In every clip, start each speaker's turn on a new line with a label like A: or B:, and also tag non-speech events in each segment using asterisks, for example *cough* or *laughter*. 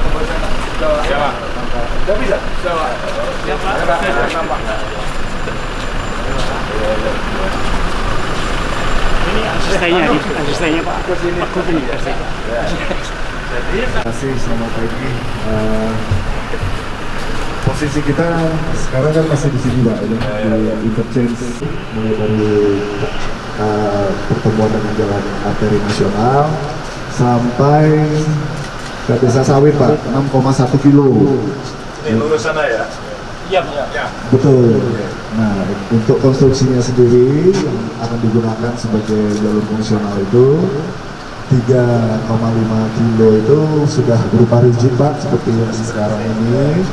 A: Emang
B: sudah bisa Pak.
C: Ini asistennya, Pak. Pak.
D: Terima kasih, selamat pagi. Posisi kita sekarang kan masih di sini Pak, ya, di interchange mulai dari eh, pertemuan dengan jalan arteri nasional sampai desa sawit Pak, 6,1 kilo.
B: Ini lurus sana ya?
C: Iya, Pak.
B: Ya.
D: Betul. Nah, untuk konstruksinya sendiri yang akan digunakan sebagai jalur fungsional itu 3,5 kilo itu sudah berupa rigid Pak, seperti yang sekarang ini.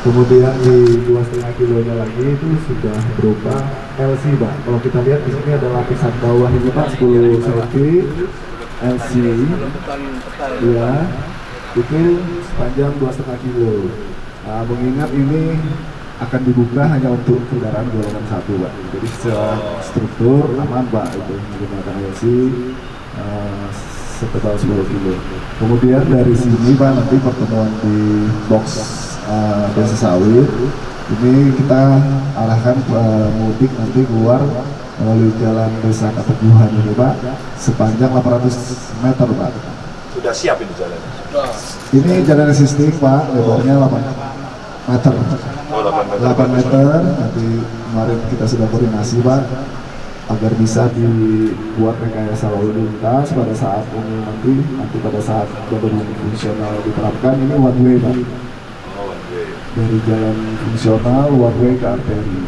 D: Kemudian di 2,5 kilonya lagi itu sudah berupa LC Pak. Kalau kita lihat di sini ada lapisan bawah ini Pak 10 cm LC. Ya, itu sepanjang 2,5 kilo. Nah, mengingat ini akan dibuka hanya untuk kendaraan golongan satu, Pak. Jadi secara struktur aman, Pak, itu menggunakan LC uh, setebal 10 kilo. Kemudian dari sini, Pak, nanti pertemuan di box uh, Desa Sawit ini kita arahkan uh, mudik nanti keluar melalui jalan Desa Keteguhan ini, Pak, sepanjang 800 meter, Pak.
B: Sudah siap ini jalannya?
D: Ini jalan existing, Pak, lebarnya 8 meter.
B: Oh, 8 meter.
D: 8 meter nanti kemarin kita sudah koordinasi pak agar bisa dibuat rekayasa lalu lintas pada saat ini nanti nanti pada saat beban fungsional diterapkan ini one way pak
B: Oh, one way.
D: dari jalan fungsional one way ke arteri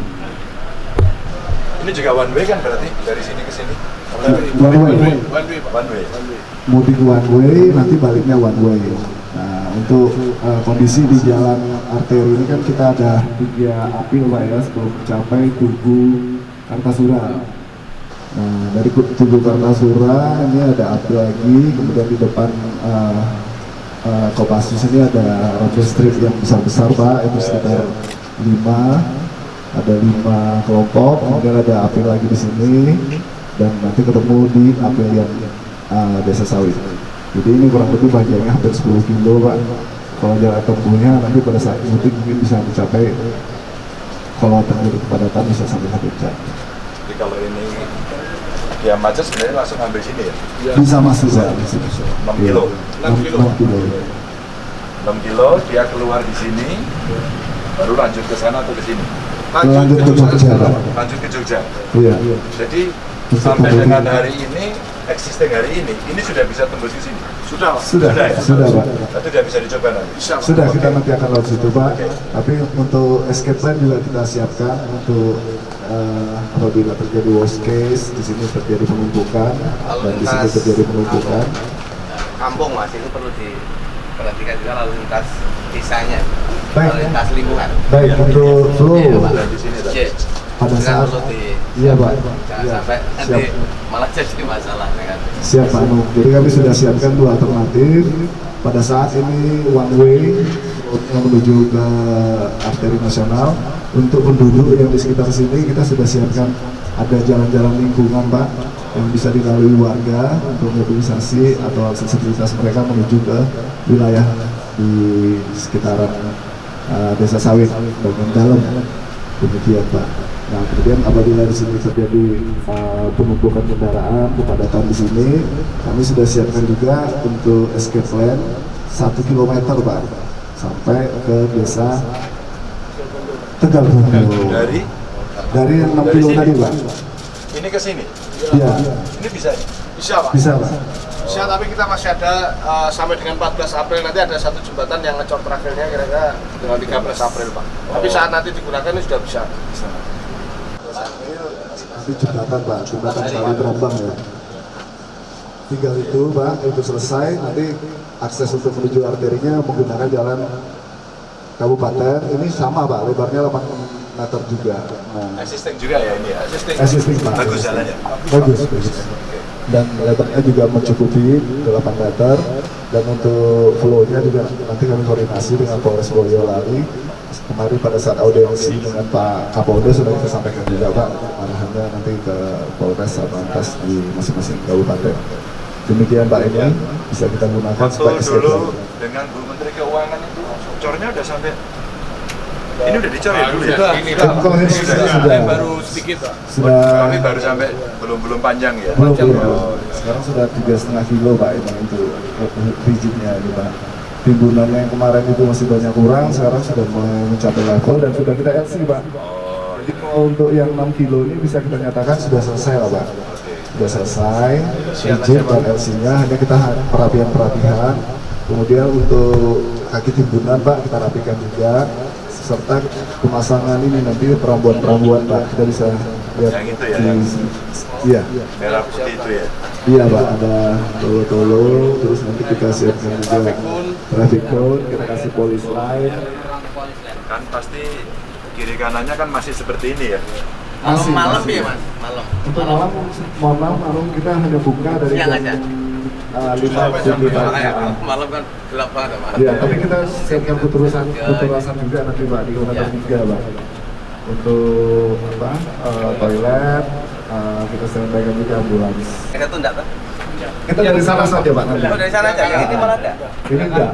B: Ini juga one way kan berarti dari sini ke sini?
D: One way
B: One way. One way.
D: mudik one way nanti baliknya one way nah untuk uh, kondisi di jalan arteri ini kan kita ada tiga apil pak ya sebelum mencapai Tugu Kartasura nah dari Tugu Kartasura ini ada apil lagi kemudian di depan uh, uh, Kopassus ini ada road strip yang besar-besar pak itu sekitar lima ada lima kelompok kemudian ada apil lagi di sini dan nanti ketemu di apil yang uh, desa sawit jadi ini kurang lebih panjangnya hampir 10 kilo pak. Kalau jarak tempuhnya nanti pada saat mudik mungkin bisa mencapai kalau terjadi kepadatan bisa sampai satu jam.
B: Jadi kalau ini dia macet sebenarnya langsung ambil sini ya?
D: bisa masuk pak. Bisa
B: 6 kilo.
D: 6 kilo, 6 kilo.
B: 6 kilo dia keluar di sini baru lanjut ke sana atau ke sini?
D: Lanjut ke Jogja
B: lanjut ke Jogja?
D: Iya.
B: Jadi sampai dengan hari ini existing hari ini ini sudah bisa tembus ke sini sudah
D: sudah
B: Sudah ya?
D: sudah pak
B: itu sudah bisa dicoba nanti
D: Sudah kita nanti akan lewat situ Pak. Tapi untuk escape plan juga kita siapkan untuk eh, apabila terjadi worst case di sini terjadi penumpukan dan di sini terjadi penumpukan.
E: kampung mas itu perlu diperhatikan juga lalu lintas desanya
D: Baik.
E: lalu lintas lingkungan
D: Baik untuk flow
E: Pak.
B: Sudah di sini.
D: Pada saat iya Pak.
E: jangan
D: Iya,
E: sampai nanti
D: siap.
E: malah jadi masalah kan
D: Siap Pak. Jadi kami sudah siapkan dua alternatif. Pada saat ini one way roadnya menuju ke arteri nasional. Untuk penduduk yang di sekitar sini kita sudah siapkan ada jalan-jalan lingkungan Pak yang bisa dilalui warga untuk mobilisasi atau aksesibilitas mereka menuju ke wilayah di sekitaran uh, desa sawit bagian dalam demikian Pak. Nah kemudian apabila di sini terjadi uh, penumpukan kendaraan, kepadatan di sini, kami sudah siapkan juga untuk escape plan satu kilometer Pak sampai ke desa Tegal Bungkul.
B: dari
D: Dari 6
B: Dari
D: kilo
B: sini?
D: tadi Pak.
B: ini ke sini
D: Iya,
B: Ini bisa ya?
A: Bisa Pak.
D: bisa Pak.
A: Bisa tapi kita masih ada uh, sampai dengan 14 April nanti ada satu jembatan yang ngecor terakhirnya kira-kira dengan 13 April Pak. Tapi saat nanti digunakan ini sudah bisa.
D: Nanti jembatan Pak, jembatan kali terombang ya. Tinggal itu Pak, itu selesai, nanti akses untuk menuju arterinya menggunakan jalan kabupaten. Ini sama Pak, lebarnya 8 meter juga. Nah,
B: Existing juga ya ini ya? Existing.
D: existing Pak.
B: Bagus jalannya?
D: Bagus, bagus. Dan lebarnya juga mencukupi 8 meter. Dan untuk flow-nya juga nanti kami koordinasi dengan Polres Boyolali. Kemarin pada saat audiensi dengan Pak Kapolda sudah kita sampaikan juga Pak. Arahannya nanti ke Polres Satlantas di masing-masing kabupaten. Demikian Pak ini bisa kita gunakan sebagai
B: dulu dengan Bu Menteri Keuangan itu cornya udah sampai ini udah dicor ya dulu ya?
A: Ini
D: Kan kalau ini sudah, sudah,
E: baru sedikit Pak.
D: sudah.
B: Kami baru sampai belum belum panjang ya?
D: belum belum.
B: Oh,
D: sekarang sudah tiga setengah kilo pak untuk rigidnya ini pak timbunannya yang kemarin itu masih banyak kurang sekarang sudah mencapai level dan sudah kita LC pak.
B: Oh,
D: jadi kalau untuk yang 6 kilo ini bisa kita nyatakan sudah selesai lah pak. Sudah selesai rigid dan LC nya hanya kita perapian kemudian untuk kaki timbunan pak kita rapikan juga serta pemasangan ini nanti perambuan-perambuan pak kita bisa lihat
B: ya,
D: di- iya
B: merah putih itu ya?
D: Iya pak, ada tolo-tolo, terus nanti kita siapkan juga traffic cone, kita kasih polis line.
B: Kan pasti kiri kanannya kan masih seperti ini ya?
D: Masih,
E: malam
D: masih.
E: ya Mas, malam.
D: Untuk malam, mohon maaf, malam kita hanya buka dari
E: Siang
D: jam
E: aja.
D: uh, lima pagi
E: malam kan gelap banget Pak.
D: Ya, tapi kita siapkan putusan, putusan juga nanti pak di kilometer
E: Ya.
D: tiga pak. Untuk apa? eh, toilet, eh, kita sampaikan juga ambulans.
E: Kita tuh enggak Pak?
D: Kita dari sana saja pak nanti.
E: Oh dari sana aja, yang ini malah enggak?
D: Ini enggak.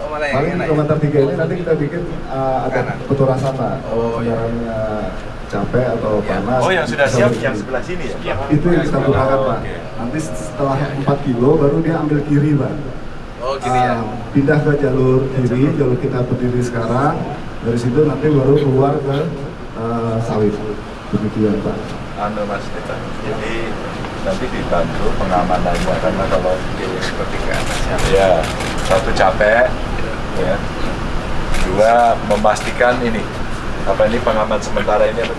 E: Oh malah yang
D: Paling
E: enak ya?
D: kilometer tiga ini nanti kita bikin uh, agak
E: Kanan.
D: peturasan pak.
E: Oh, iya.
D: kendaraannya capek atau
E: Iya.
D: panas.
B: Oh yang sudah
D: bisa
B: siap yang sebelah sini ya?
D: Itu yang kita gunakan
B: Oh,
D: pak. Nanti setelah 4 kilo baru dia ambil kiri pak.
E: Oh gini ya.
D: Uh, pindah ke jalur kiri, jalur kita berdiri sekarang. Dari situ nanti baru keluar ke uh, sawit. Demikian pak.
B: Anu Mas kita. Jadi nanti dibantu pengamanannya karena kalau kiri seperti atasnya. Ya, satu capek, ya. Dua memastikan ini apa ini pengaman sementara ini apa?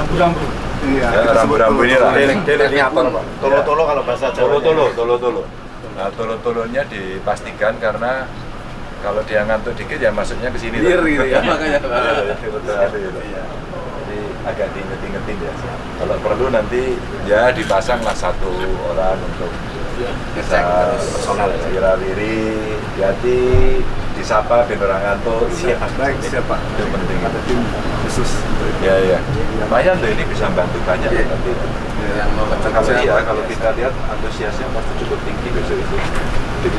C: Rambu-rambu.
D: Iya.
B: Ya, rambu-rambu ini lah.
A: Deliniator Pak. Tolo-tolo kalau bahasa Jawa.
B: tolo, tolo tolo. Nah, tolo tolonya dipastikan karena kalau dia ngantuk dikit ya masuknya ke sini.
E: Clear
B: lah.
E: gitu ya, makanya.
B: Agak diinget-ingetin ya. Kalau perlu nanti ya dipasang lah satu orang untuk bisa
E: Ngecek terus.
B: personal kira diri, hati, disapa biar orang ngantuk.
D: Siap, baik, siap, Pak.
B: Itu penting.
D: Ada tim khusus.
B: Ya ya. Lumayan tuh ini bisa bantu banyak
E: Iya.
B: nanti.
E: Yang mau
B: Nah, kalau iya, kalau kita lihat antusiasnya pasti cukup tinggi besok itu.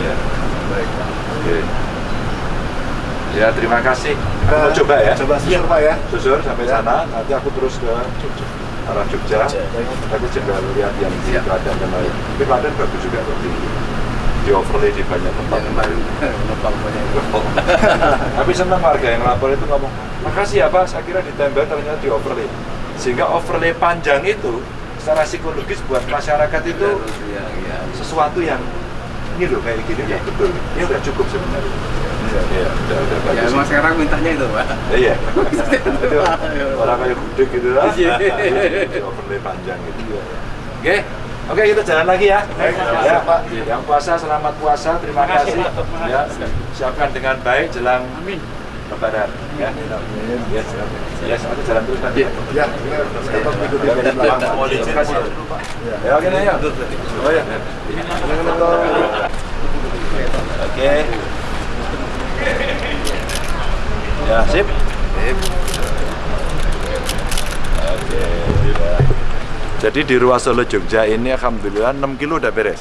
B: Ya. Baik. Oke. Ya terima kasih. Aku mau coba ya.
D: Coba susur pak ya.
B: Susur sampai sana, nanti aku terus ke arah Jogja. Aku juga lihat yang di
E: Siap.
B: Klaten kemarin. Tapi Klaten bagus juga kok di, di overlay di banyak tempat.
E: yang kemarin *laughs* numpang banyak *laughs*
B: Tapi senang warga yang lapor itu ngomong, makasih ya Pak, saya kira ditembel ternyata di overlay. Sehingga overlay panjang itu secara psikologis buat masyarakat itu
E: Iya, iya.
B: sesuatu yang ini loh kayak gini ya betul. Ini udah cukup sebenarnya. Iya, iya, udah,
E: Ya emang sekarang mintanya itu Pak.
B: Iya. Itu *laughs* orang kayak gudeg gitu lah.
E: Iya.
B: Di overlay panjang gitu ya. Oke. Oke, kita jalan lagi ya. ya, Pak. Yang puasa selamat puasa. Terima kasih. Ya, siapkan dengan baik jelang
C: Amin.
B: Lebaran ya. Yes, yes, aku jalan terus kan.
D: Ya, kita tetap ikuti
B: Ya,
D: dari belakang.
B: mau izin kasih dulu, Pak. Ya, oke, ya. Oh ya. Oke. Ya, sip. Oke. ya. Jadi di Ruas Solo Jogja ini alhamdulillah 6 kilo udah beres.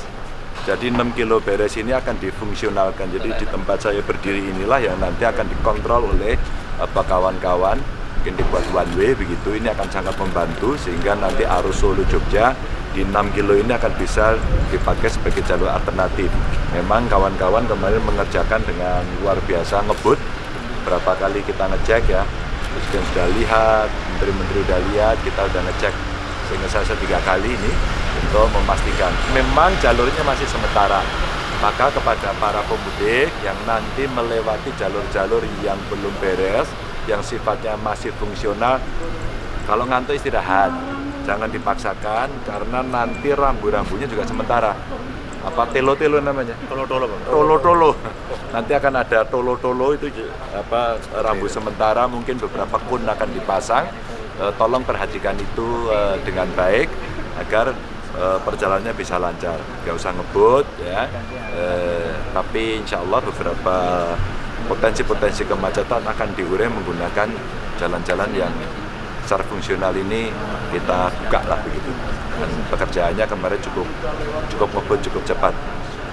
B: Jadi 6 kilo beres ini akan difungsionalkan. Jadi di tempat saya berdiri inilah yang nanti akan dikontrol oleh apa kawan-kawan mungkin dibuat one way begitu ini akan sangat membantu sehingga nanti arus Solo Jogja di 6 kilo ini akan bisa dipakai sebagai jalur alternatif. Memang kawan-kawan kemarin mengerjakan dengan luar biasa ngebut. Berapa kali kita ngecek ya Presiden sudah lihat, Menteri-Menteri sudah lihat, kita sudah ngecek. Sehingga saya tiga kali ini untuk memastikan. Memang jalurnya masih sementara. Maka kepada para pemudik yang nanti melewati jalur-jalur yang belum beres yang sifatnya masih fungsional kalau ngantuk istirahat jangan dipaksakan karena nanti rambu-rambunya juga sementara. Apa telo-telo namanya? Tolo-tolo tolo-tolo. Nanti akan ada tolo-tolo itu apa rambu sementara mungkin beberapa kun akan dipasang. Eh, tolong perhatikan itu eh, dengan baik agar eh, perjalanannya bisa lancar. Nggak usah ngebut ya. Eh, tapi insya Allah beberapa potensi-potensi kemacetan akan diurai menggunakan jalan-jalan yang secara fungsional ini kita buka lah begitu. Dan pekerjaannya kemarin cukup cukup ngebut cukup cepat.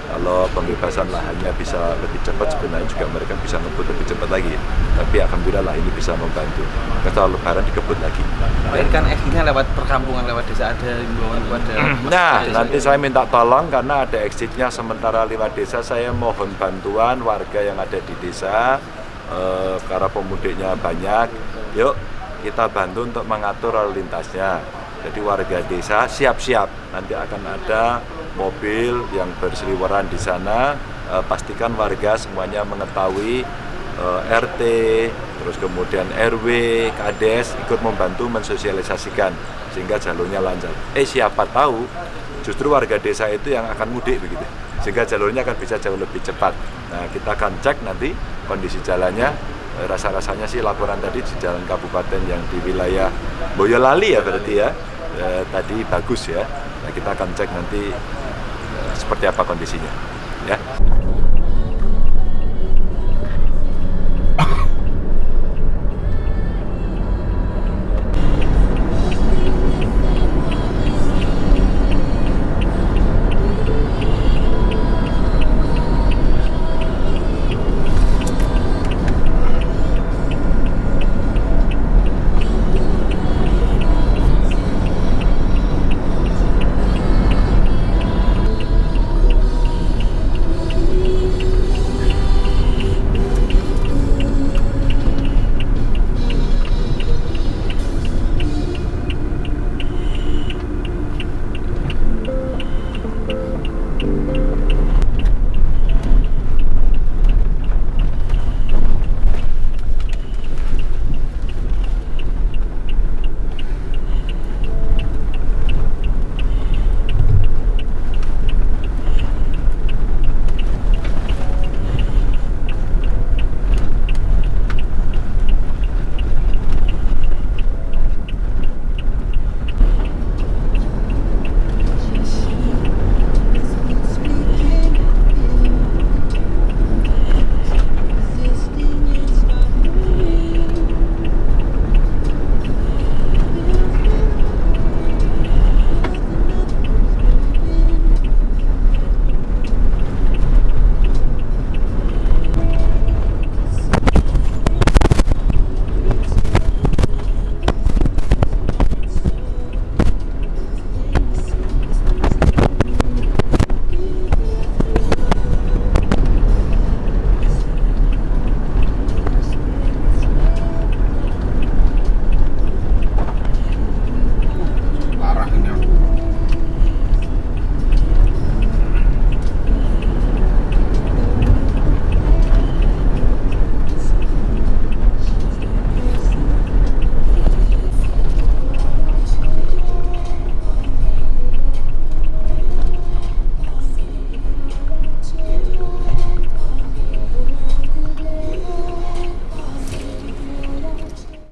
B: Kalau pembebasan lahannya bisa lebih cepat sebenarnya juga mereka bisa ngebut lebih cepat lagi. Tapi alhamdulillah lah ini bisa membantu. Kalau lebaran dikebut lagi.
E: Ini kan exitnya lewat perkampungan, lewat desa ada himbauan kepada
B: Nah,
E: desa.
B: nanti saya minta tolong karena ada exitnya sementara lewat desa, saya mohon bantuan warga yang ada di desa, eh, karena pemudiknya banyak. Yuk, kita bantu untuk mengatur lalu lintasnya. Jadi warga desa siap-siap, nanti akan ada mobil yang berseliweran di sana. Eh, pastikan warga semuanya mengetahui eh, RT, terus kemudian RW, Kades ikut membantu mensosialisasikan sehingga jalurnya lancar. Eh siapa tahu justru warga desa itu yang akan mudik begitu, sehingga jalurnya akan bisa jauh lebih cepat. Nah kita akan cek nanti kondisi jalannya. Eh, Rasa-rasanya sih laporan tadi di jalan kabupaten yang di wilayah Boyolali ya berarti ya, eh, tadi bagus ya. Nah kita akan cek nanti eh, seperti apa kondisinya. Ya.